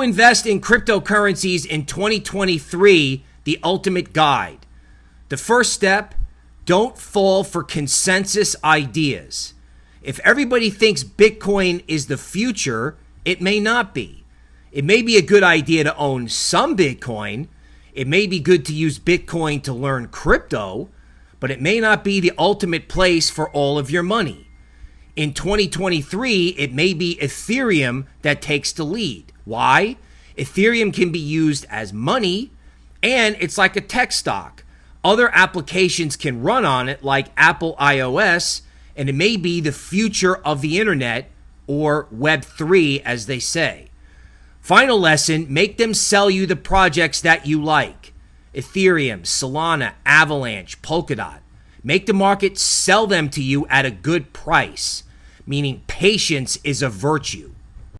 invest in cryptocurrencies in 2023, the ultimate guide. The first step don't fall for consensus ideas. If everybody thinks Bitcoin is the future, it may not be. It may be a good idea to own some Bitcoin. It may be good to use Bitcoin to learn crypto, but it may not be the ultimate place for all of your money. In 2023, it may be Ethereum that takes the lead. Why? Ethereum can be used as money and it's like a tech stock. Other applications can run on it, like Apple iOS, and it may be the future of the internet or Web3, as they say. Final lesson make them sell you the projects that you like Ethereum, Solana, Avalanche, Polkadot. Make the market sell them to you at a good price meaning patience is a virtue.